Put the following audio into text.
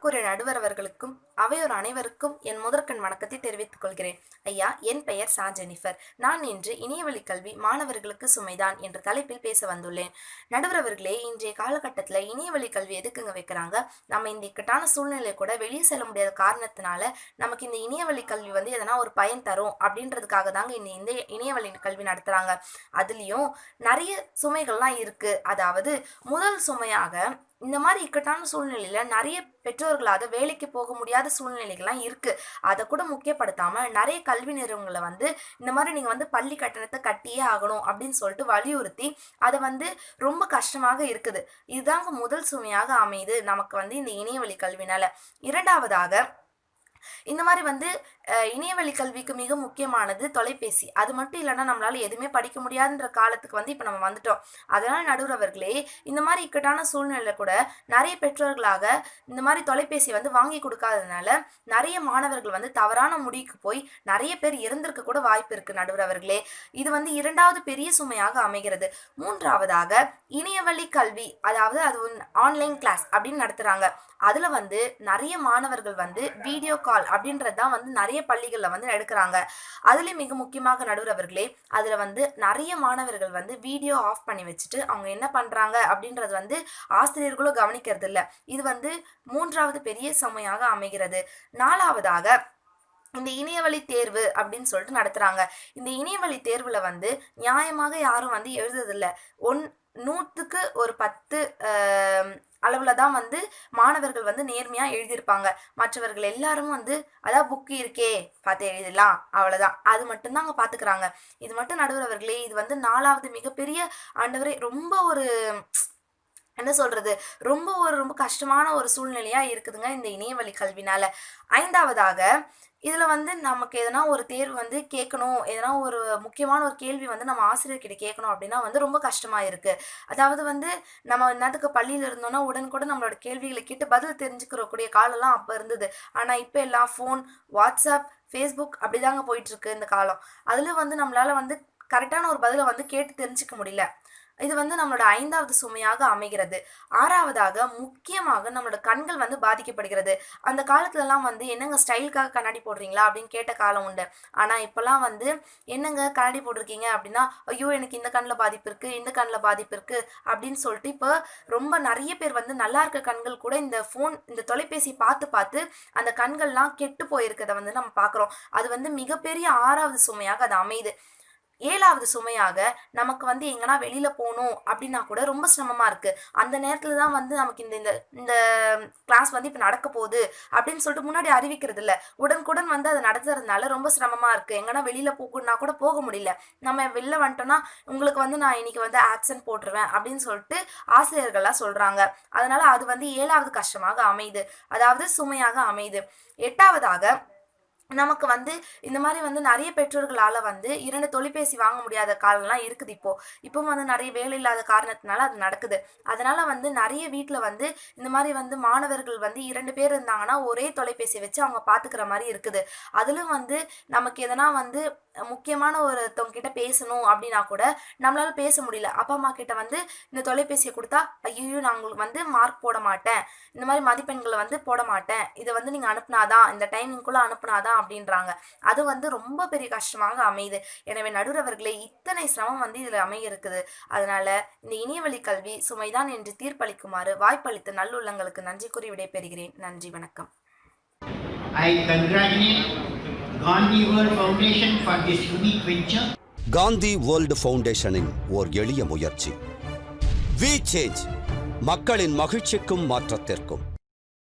கூறிய நடுவர் அவர்களுக்கும் அவையோர் அனைவருக்கும் என் முதற்கண் வணக்கத்தை தெரிவித்துக் கொள்கிறேன். ஐயா என் பெயர் சா. ஜெனிஃபர். நான் இன்று இணையவழி கல்வி மாணவர்களுக்கு சுமைதான் என்ற தலைப்பில் பேச வந்துள்ளேன். நடுவர் அவர்களே இன்றைய காலகட்டத்தில் இணையவழி கல்வி எதுக்குங்க வைக்கிறாங்க? நம்ம இந்த இக்கட்டான சூழ்நிலை கூட வெளியே செல்ல முடியாத காரணத்தினால நமக்கு இந்த இணையவழி கல்வி வந்து எதனா ஒரு பயன் தரும் அப்படின்றதுக்காக தாங்க இந்த இந்த இணையவழி கல்வி நடத்துகிறாங்க அதுலேயும் நிறைய சுமைகள்லாம் இருக்கு. அதாவது முதல் சுமையாக இந்த மாதிரி இக்கட்டான சூழ்நிலையில நிறைய பெற்றோர்களாக வேலைக்கு போக முடியாத சூழ்நிலைகள்லாம் இருக்கு. அதை கூட முக்கியப்படுத்தாம நிறைய கல்வி நிறுவனங்களை வந்து இந்த மாதிரி நீங்க வந்து பள்ளி கட்டணத்தை கட்டியே ஆகணும் அப்படின்னு சொல்லிட்டு வலியுறுத்தி அதை வந்து ரொம்ப கஷ்டமாக இருக்குது. இதுதாங்க முதல் சுமையாக அமையுது நமக்கு வந்து இந்த இணையவழி கல்வினால. இரண்டாவதாக இந்த மாதிரி வந்து இணையவழி கல்விக்கு மிக முக்கியமானது தொலைபேசி. அது மட்டும் இல்லைன்னா நம்மளால எதுவுமே படிக்க முடியாதுன்ற காலத்துக்கு வந்து இப்போ நம்ம வந்துட்டோம். அதனால நடுவுறவர்களே இந்த மாதிரி இக்கட்டான சூழ்நிலையில கூட நிறைய பெற்றோர்களாக இந்த மாதிரி தொலைபேசி வந்து வாங்கி கொடுக்காததுனால நிறைய மாணவர்கள் வந்து தவறான முடிவுக்கு போய் நிறைய பேர் இறந்திருக்க கூட வாய்ப்பு இருக்கு நடுவுறவர்களே. இது வந்து இரண்டாவது பெரிய சுமையாக அமைகிறது. மூன்றாவதாக இணையவழி கல்வி அதாவது அது ஆன்லைன் கிளாஸ் அப்படின்னு நடத்துறாங்க. அதுல வந்து நிறைய மாணவர்கள் வந்து வீடியோ கால் அப்படின்றது தான் வந்து நிறைய பள்ளிகளில் வந்து எடுக்கிறாங்க. அதுலேயும் மிக முக்கியமாக நடுவர் அவர்களே அதில் வந்து நிறைய மாணவர்கள் வந்து வீடியோ ஆஃப் பண்ணி வச்சுட்டு அவங்க என்ன பண்ணுறாங்க அப்படின்றது வந்து ஆசிரியர்களும் கவனிக்கிறது இல்லை இது வந்து மூன்றாவது பெரிய சுமையாக அமைகிறது. நாலாவதாக இந்த இணையவழி தேர்வு அப்படின்னு சொல்லிட்டு நடத்துகிறாங்க இந்த இணையவழி தேர்வில் வந்து நியாயமாக யாரும் வந்து எழுதுறதில்ல. ஒன் நூற்றுக்கு ஒரு பத்து அளவில் தான் வந்து மாணவர்கள் வந்து நேர்மையாக எழுதியிருப்பாங்க. மற்றவர்கள் எல்லாரும் வந்து அதான் புக்கு இருக்கே பார்த்து எழுதலாம். அவ்வளோதான் அது மட்டும்தான் அங்கே பார்த்துக்கிறாங்க இது மட்டும் நடுவர் அவர்களே இது வந்து நாலாவது மிகப்பெரிய ஆண்டவரே ரொம்ப ஒரு என்ன சொல்கிறது ரொம்ப ஒரு ரொம்ப கஷ்டமான ஒரு சூழ்நிலையாக இருக்குதுங்க இந்த இணையவழி கல்வினால். ஐந்தாவதாக இதில் வந்து நமக்கு எதனா ஒரு தேர்வு வந்து கேட்கணும் எதனா ஒரு முக்கியமான ஒரு கேள்வி வந்து நம்ம ஆசிரியர்கிட்ட கேட்கணும் அப்படின்னா வந்து ரொம்ப கஷ்டமாக இருக்கு. அதாவது வந்து நம்ம நேரத்துக்கு பள்ளியில் இருந்தோம்னா உடனுக்குடன் நம்மளோட கேள்விகளை கேட்டு பதில் தெரிஞ்சுக்கிறக்கூடிய காலம்லாம் அப்போ இருந்தது. ஆனால் இப்போ எல்லாம் ஃபோன் வாட்ஸ்அப் ஃபேஸ்புக் அப்படிதாங்க போயிட்டு இந்த காலம். அதில் வந்து நம்மளால் வந்து கரெக்டான ஒரு பதிலை வந்து கேட்டு தெரிஞ்சுக்க முடியல. இது வந்து நம்மளோட ஐந்தாவது சுமையாக அமைகிறது. ஆறாவதாக முக்கியமாக நம்மளோட கண்கள் வந்து பாதிக்கப்படுகிறது. அந்த காலத்துலலாம் வந்து என்னங்க ஸ்டைலுக்காக கண்ணாடி போடுறீங்களா? அப்படின்னு கேட்ட காலம் உண்டு. ஆனால் இப்போலாம் வந்து என்னங்க கண்ணாடி போட்டிருக்கீங்க? அப்படின்னா ஐயோ எனக்கு இந்த கண்ணில் பாதிப்பு இருக்குது இந்த கண்ணில் பாதிப்பு இருக்குது அப்படின்னு சொல்லிட்டு இப்போ ரொம்ப நிறைய பேர் வந்து நல்லா இருக்க கண்கள் கூட இந்த ஃபோன் இந்த தொலைபேசி பார்த்து பார்த்து அந்த கண்கள்லாம் கெட்டு போயிருக்கிறத வந்து நம்ம பார்க்குறோம். அது வந்து மிகப்பெரிய ஆறாவது சுமையாக அது அமையுது. ஏழாவது சுமையாக நமக்கு வந்து எங்கன்னா வெளியில போகணும் அப்படின்னா கூட ரொம்ப சிரமமா இருக்கு. அந்த நேரத்துல தான் வந்து நமக்கு இந்த இந்த இந்த கிளாஸ் வந்து இப்போ நடக்க போகுது அப்படின்னு சொல்லிட்டு முன்னாடி அறிவிக்கிறது இல்ல. உடனுக்குடன் வந்து அதை நடத்துறதுனால ரொம்ப சிரமமா இருக்கு. எங்கன்னா வெளியில போகணும்னா கூட போக முடியல. நம்ம வெளில வந்துட்டோம்னா உங்களுக்கு வந்து நான் இன்னைக்கு வந்து ஆக்சன்ட் போட்டுருவேன் அப்படின்னு சொல்லிட்டு ஆசிரியர்கள்லாம் சொல்றாங்க. அதனால அது வந்து ஏழாவது கஷ்டமாக அமையுது. அதாவது சுமையாக அமையுது. எட்டாவதாக நமக்கு வந்து இந்த மாதிரி வந்து நிறைய பெற்றோர்களால் வந்து இரண்டு தொலைபேசி வாங்க முடியாத காலம்லாம் இருக்குது இப்போ. இப்போ வந்து நிறைய வேலை இல்லாத காரணத்தினால அது நடக்குது. அதனால வந்து நிறைய வீட்டில் வந்து இந்த மாதிரி வந்து மாணவர்கள் வந்து இரண்டு பேர் இருந்தாங்கன்னா ஒரே தொலைபேசி வச்சு அவங்க பார்த்துக்கிற மாதிரி இருக்குது. அதிலும் வந்து நமக்கு எதனா வந்து முக்கியமான ஒருத்தவங்க கிட்ட பேசணும் அப்படின்னா கூட நம்மளால பேச முடியல. அப்பா அம்மா கிட்ட வந்து இந்த தொலைபேசியை கொடுத்தா ஐயோ நான் உங்களுக்கு வந்து மார்க் போட மாட்டேன். இந்த மாதிரி மதிப்பெண்களை வந்து போட மாட்டேன். இதை வந்து நீங்கள் அனுப்புனாதான் இந்த டைமிங்குள்ளே அனுப்புனாதான் அப்படின்றாங்க. அது வந்து ரொம்ப பெரிய கஷ்டமாக அமையுது. எனவே நடுவர்களே இத்தனை சிரமம் வந்து இதில் அமைய இருக்குது அதனால இந்த இணையவழி கல்வி சுமைதான் என்று தீர்ப்பளிக்குமாறு வாய்ப்பளித்த நல்லுள்ளங்களுக்கு நன்றி கூறி விடைபெறுகிறேன். நன்றி வணக்கம். I congratulate Gandhi World Foundation for this unique venture. Gandhi world ஃபவுண்டேஷனின் ஓர் எளிய முயற்சி. வி சேஞ்ச் மக்களின் மகிழ்ச்சிக்கும் மாற்றத்திற்கும்.